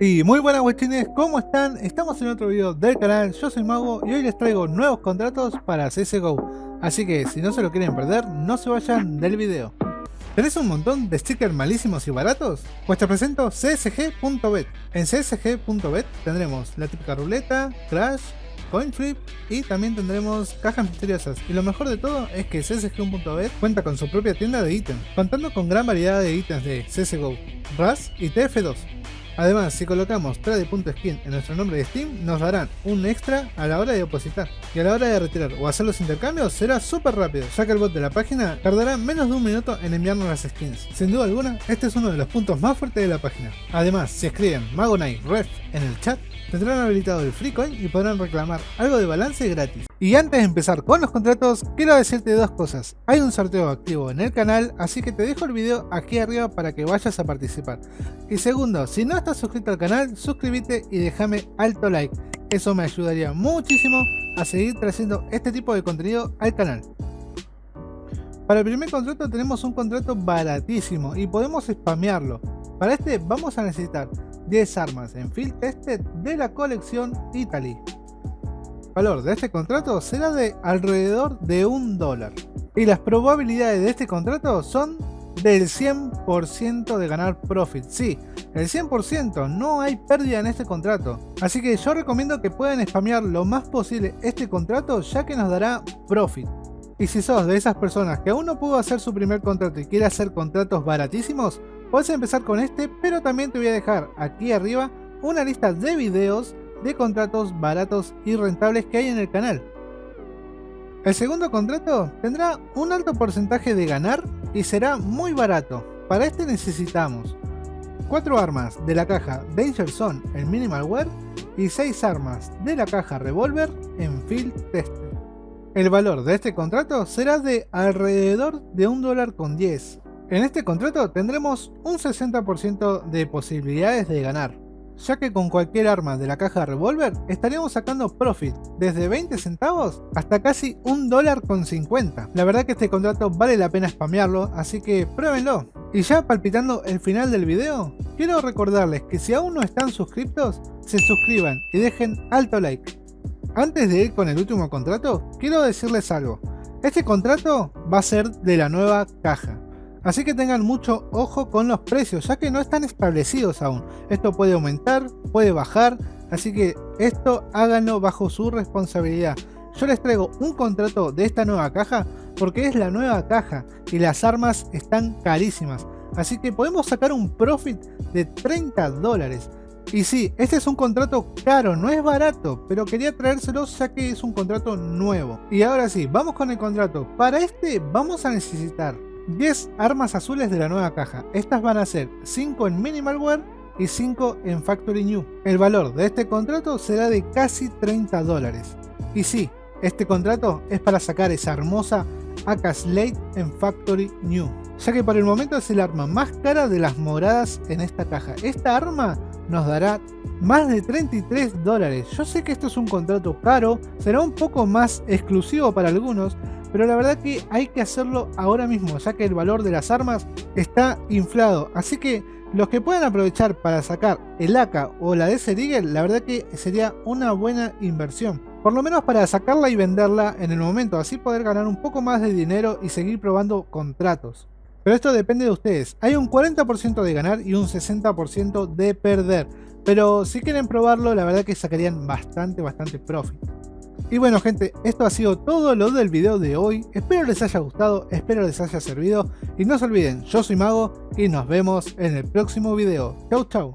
Y muy buenas guachines, ¿cómo están? Estamos en otro video del canal, yo soy Mago y hoy les traigo nuevos contratos para CSGO Así que si no se lo quieren perder, no se vayan del video ¿Tenés un montón de stickers malísimos y baratos? Pues te presento csg.bet En csg.bet tendremos la típica ruleta, crash, coin flip y también tendremos cajas misteriosas. Y lo mejor de todo es que csg.bet cuenta con su propia tienda de ítems, contando con gran variedad de ítems de CSGO, RAS y TF2. Además, si colocamos trade.skin en nuestro nombre de Steam, nos darán un extra a la hora de depositar. Y a la hora de retirar o hacer los intercambios será súper rápido, ya que el bot de la página tardará menos de un minuto en enviarnos las skins. Sin duda alguna, este es uno de los puntos más fuertes de la página. Además, si escriben Magonite Ref en el chat, tendrán habilitado el free coin y podrán reclamar algo de balance gratis. Y antes de empezar con los contratos, quiero decirte dos cosas. Hay un sorteo activo en el canal, así que te dejo el video aquí arriba para que vayas a participar. Y segundo, si no estás suscrito al canal, suscríbete y déjame alto like. Eso me ayudaría muchísimo a seguir trayendo este tipo de contenido al canal. Para el primer contrato tenemos un contrato baratísimo y podemos spamearlo. Para este vamos a necesitar 10 armas en Field Tested de la colección Italy. Valor de este contrato será de alrededor de un dólar. Y las probabilidades de este contrato son del 100% de ganar profit. Sí, el 100%, no hay pérdida en este contrato. Así que yo recomiendo que puedan spamear lo más posible este contrato ya que nos dará profit. Y si sos de esas personas que aún no pudo hacer su primer contrato y quiere hacer contratos baratísimos, Puedes empezar con este, pero también te voy a dejar aquí arriba una lista de videos de contratos baratos y rentables que hay en el canal. El segundo contrato tendrá un alto porcentaje de ganar y será muy barato. Para este necesitamos 4 armas de la caja Danger Zone en Minimalware y 6 armas de la caja Revolver en Field Tester. El valor de este contrato será de alrededor de un dólar con 10 en este contrato tendremos un 60% de posibilidades de ganar, ya que con cualquier arma de la caja de revólver estaríamos sacando profit desde 20 centavos hasta casi un dólar con 50. La verdad que este contrato vale la pena spamearlo, así que pruébenlo. Y ya palpitando el final del video, quiero recordarles que si aún no están suscritos, se suscriban y dejen alto like. Antes de ir con el último contrato, quiero decirles algo. Este contrato va a ser de la nueva caja. Así que tengan mucho ojo con los precios, ya que no están establecidos aún. Esto puede aumentar, puede bajar, así que esto háganlo bajo su responsabilidad. Yo les traigo un contrato de esta nueva caja porque es la nueva caja y las armas están carísimas. Así que podemos sacar un profit de 30 dólares. Y sí, este es un contrato caro, no es barato, pero quería traérselo ya que es un contrato nuevo. Y ahora sí, vamos con el contrato. Para este vamos a necesitar 10 armas azules de la nueva caja. Estas van a ser 5 en Minimalware y 5 en Factory New. El valor de este contrato será de casi 30 dólares. Y sí, este contrato es para sacar esa hermosa AK Slate en Factory New. Ya que por el momento es el arma más cara de las moradas en esta caja. Esta arma nos dará más de 33 dólares. Yo sé que esto es un contrato caro, será un poco más exclusivo para algunos, pero la verdad que hay que hacerlo ahora mismo, ya que el valor de las armas está inflado. Así que los que puedan aprovechar para sacar el AK o la DS Eagle, la verdad que sería una buena inversión. Por lo menos para sacarla y venderla en el momento, así poder ganar un poco más de dinero y seguir probando contratos. Pero esto depende de ustedes. Hay un 40% de ganar y un 60% de perder. Pero si quieren probarlo, la verdad que sacarían bastante, bastante profit. Y bueno gente, esto ha sido todo lo del video de hoy. Espero les haya gustado, espero les haya servido. Y no se olviden, yo soy Mago y nos vemos en el próximo video. Chau chau.